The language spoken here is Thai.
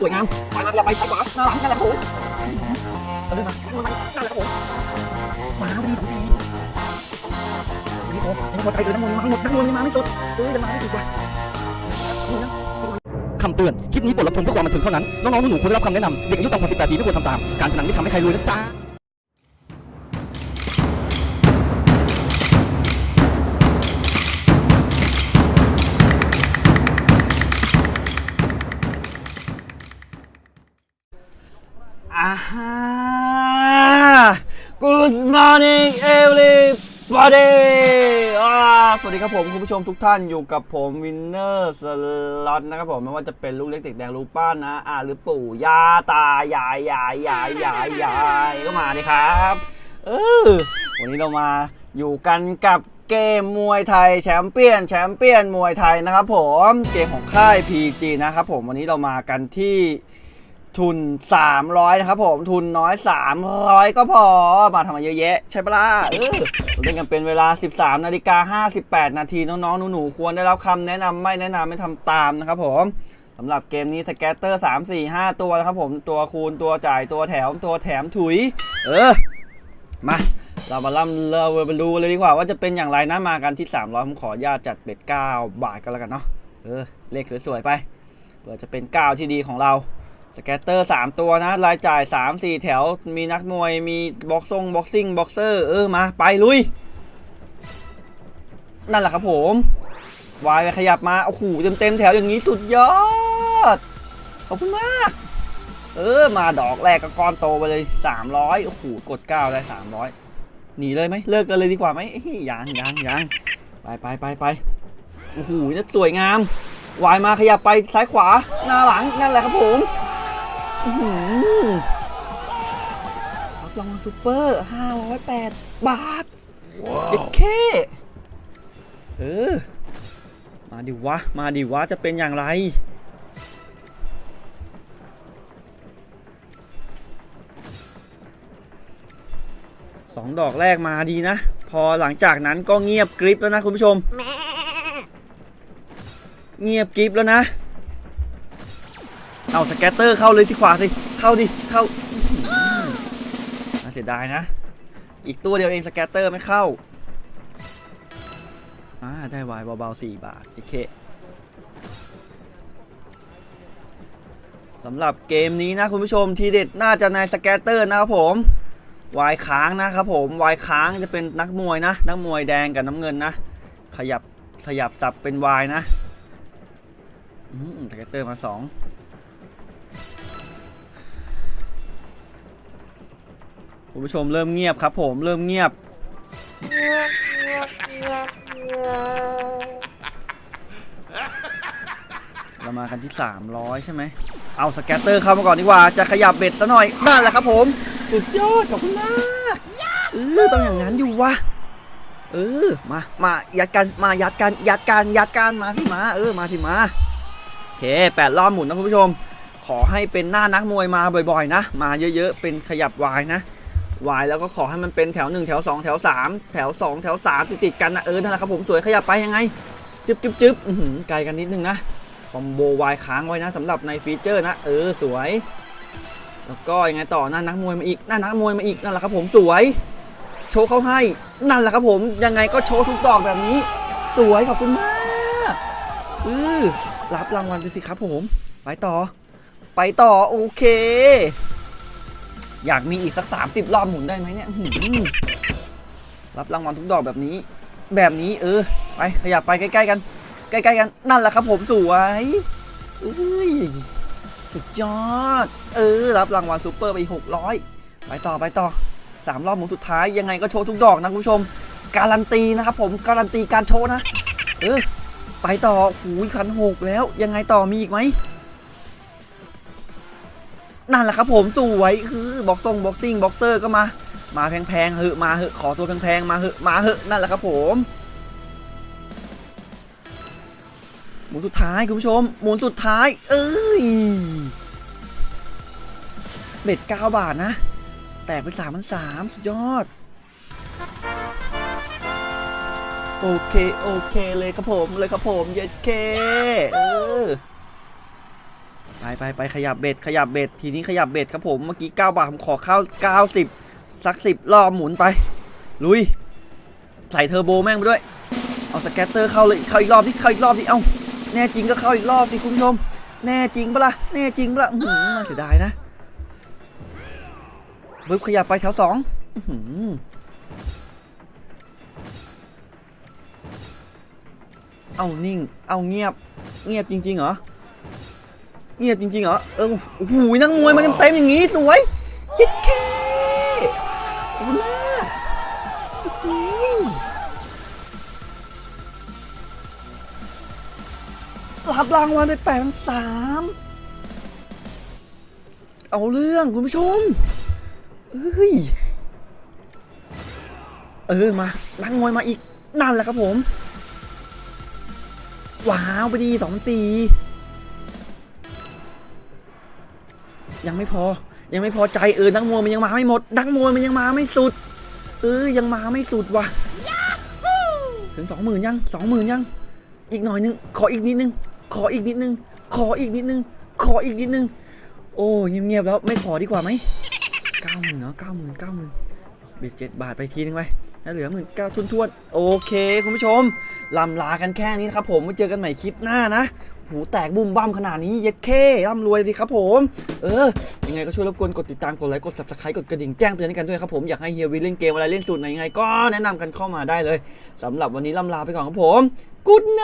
สวยงามไปมาอย่าไปซ้ายขวาหน้าหลังนั่นแหละครับผมเออมาข้างหน้านั่นแหละครับผมมาดีสองทียังไม่พอยังไม่พอใจเลยนักมวยยังมาไม่หมดนักมวยยังมาไม่สุดเออยังมาไม่สุดว่ะนี่นะคำเตือน คลิปนี้บทรับชมเพื่อความบันเทิงเท่านั้น น้องๆหนูๆควรได้รับคำแนะนำเด็กอายุต่ำกว่า18ปีไม่ควรทำตาม การพนันไม่ทำให้ใครรวยนะจ๊ะ everybody อ่าสวัสดีครับผมคุณผู้ชมทุกท่านอยู่กับผมวินเนอร์สล็อตนะครับผมไม่ว่าจะเป็นลูกเล็กเด็กแดงลูกป้านะ อ่าหรือปู่ย่าตายายยายยายยายยายก็มาเลยครับเออวันนี้เรามาอยู่กันกับเกมมวยไทยแชมเปี้ยนแชมเปี้ยนมวยไทยนะครับผมเกมของค่าย PG นะครับผมวันนี้เรามากันที่ ทุน 300 นะครับผมทุนน้อย 300 ก็พอ มาทำมาเยอะแยะ ใช่ปะล่ะเออเราเล่นกันเป็นเวลา 13นาฬิกา58 นาทีน้องๆ หนูๆ ควรได้รับคำแนะนำไม่แนะนำไม่ทำตามนะครับผมสำหรับเกมนี้สแกตเตอร์ 3 4 5 ตัวนะครับผมตัวคูณตัวจ่ายตัวแถมตัวแถมถุย เออ มาเรามาล่ำเราไปดูเลยดีกว่าว่าจะเป็นอย่างไรนะมากันที่ 300 ผมขอญาตจัดเบ็ด9บาทกันแล้วกันเนาะเออเลขสวยๆไปเพื่อจะเป็น 9 ที่ดีของเรา scatter 3ตัวนะ รายจ่าย3 4แถว มีนักมวย มีบ็อกซง boxing boxer เออ มา ไป ลุย นั่นแหละครับผม วายขยับมา โอ้โห เต็มเต็มแถวอย่างนี้สุดยอด ขอบคุณมาก เออ มาดอกแรกก็ก้อนโตไปเลย300โอ้โห กด9ได้300หนีเลยไหม เลิกกันเลยดีกว่าไหมยังยังยังไปไปไปไปโอ้โหนี่สวยงาม วายมาขยับไปซ้ายขวา หน้าหลัง นั่นแหละครับผม รับรางวัลซูเปอร์508บาทเด็กเคเออ มาดิวะ มาดิวะ จะเป็นอย่างไร สองดอกแรกมาดีนะ พอหลังจากนั้นก็เงียบกริบแล้วนะคุณผู้ชม เงียบกริบแล้วนะ เอา scatter เข้าเลยที่ขวาสิ เข้าดิ เข้าน่าเสียดายนะ อีกตัวเดียวเอง scatter ไม่เข้า อ่า ได้วายเบาๆ4บาทโอเคสำหรับเกมนี้นะคุณผู้ชมทีเด็ดน่าจะใน scatter นะครับผม wild ค้างนะครับผม wild ค้างจะเป็นนักมวยนะ นักมวยแดงกับน้ำเงินนะ ขยับขยับสับเป็น wild นะ scatter มาสอง คุณผู้ชมเริ่มเงียบครับ ผมเริ่มเงียบ เรามากันที่ 300 ใช่ไหม เอา scatter เข้ามาก่อนดีกว่า จะขยับ bet ซะหน่อย นั่นแหละครับผม สุดยอดขอบคุณมากเออต้องอย่างนั้นอยู่วะเออมามายัดกันมายัดกันยัดกันยัดกันมาสิมาเออมาสิมาโอเคแปดรอบหมุนนะคุณผู้ชม ขอให้เป็นหน้านักมวยมาบ่อยๆ นะ มาเยอะๆ เป็นขยับวายนะ วายแล้วก็ขอให้มันเป็นแถว 1 แถว 2 แถว 3 แถว 2 แถว 3 ติดๆกันนะเออนั่นแหละครับผมสวยขยับไปยังไงจึ๊บจึ๊บจึ๊บไกลกันนิดนึงนะคอมโบวายค้างไว้นะสำหรับในฟีเจอร์นะ เออสวย แล้วก็ยังไงต่อหน้านักมวยมาอีกหน้านักมวยมาอีกนั่นแหละครับผมสวย โชว์เขาให้นั่นแหละครับผมยังไงก็โชว์ทุกดอกแบบนี้ สวยขอบคุณมากเออรับรางวัลไปสิครับผม ไปต่อ ไปต่อโอเค อยากมีอีกสักสามสิบรอบหมุนได้ไหมเนี่ยรับรางวัลทุกดอกแบบนี้ แบบนี้เออ ไปขยับไปใกล้ๆกัน ใกล้ๆกัน นั่นแหละครับผมสวยอุ้ยสุดยอด เออ รับรางวัลซูเปอร์ไปหกร้อยไปต่อไปต่อสามรอบหมุนสุดท้ายยังไงก็โชว์ทุกดอกนะคุณผู้ชม การันตีนะครับผมการันตีการโชว์นะ เออ ไปต่อหูยพันหกแล้วยังไงต่อมีอีกไหม นั่นแหละครับผมสวยคือบ็อกซง boxing boxer ก็มา มาแพงๆเหอะมาเหอะขอตัวแพงๆมาเหอะมาเหอะนั่นแหละครับผมหมุนสุดท้ายคุณผู้ชมหมุนสุดท้าย เอ้ยเบ็ด9บาทนะ แตกไป3 3 0 0สุดยอด โอเค โอเคเลยครับผมเลยครับผมเย็ดเคเออ ไปไปไปขยับเบ็ดขยับเบ็ดทีนี้ขยับเบ็ดครับผมเมื่อกี้ 9 บาทผมขอเข้า 90 สัก 10 รอบหมุนไป ลุย ใส่เทอร์โบแม่งไปด้วย เอา scatter เข้าเลยเข้าอีกรอบที่เข้าอีกรอบที่เอ้าแน่จริงก็เข้าอีกรอบที่คุณผู้ชม แน่จริงปะล่ะแน่จริงปะล่ะหือน่าเสียดายนะบึ๊บขยับไปแถวสองหือเอานิ่ง เอาเงียบ เงียบจริงๆเหรอ เงียบจริงๆเหรอ เออโอ้โหนักมวยมาเต็มๆอย่างงี้สวยเย้เคขอบคุณมากโอ้โหรับรางวัลไปแปดพันสามเอาเรื่องคุณผู้ชมเอ้ย เออ มา นักมวยมาอีก นั่นแหละครับผม ว้าว ไปดีสองสี่ ยังไม่พอ ยังไม่พอใจเออนักมวยมันยังมาไม่หมด นักมวยมันยังมาไม่สุด เออยังมาไม่สุดว่ะถึงสองหมื่นยังสองหมื่นยัง อีกหน่อยนึง ขออีกนิดนึง ขออีกนิดนึง ขออีกนิดนึง ขออีกนิดนึง โอ้เงียบๆแล้วไม่ขอดีกว่าไหมเก้าหมื่นเนาะเก้าหมื่นเก้าหมื่นเบ็ดเจ็ดบาทไปทีนึงไป เหลือหมื่นเก้าทุนทวนๆ โอเค คุณผู้ชมลำลากันแค่นี้นะครับผมไว้เจอกันใหม่คลิปหน้านะ หูแตกบุ้มบ้ามขนาดนี้ เย็ดเคร่ำรวยดีครับผม เออ ยังไงก็ช่วยรบกวนกดติดตาม กดไลค์ กด subscribe กดกระดิ่งแจ้งเตือนให้กันด้วยครับผม อยากให้เฮียวีเล่นเกมอะไรเล่นสูตรไหนยังไงก็แนะนำกันเข้ามาได้เลยสำหรับวันนี้ลำลาไปก่อนครับผมกุดไน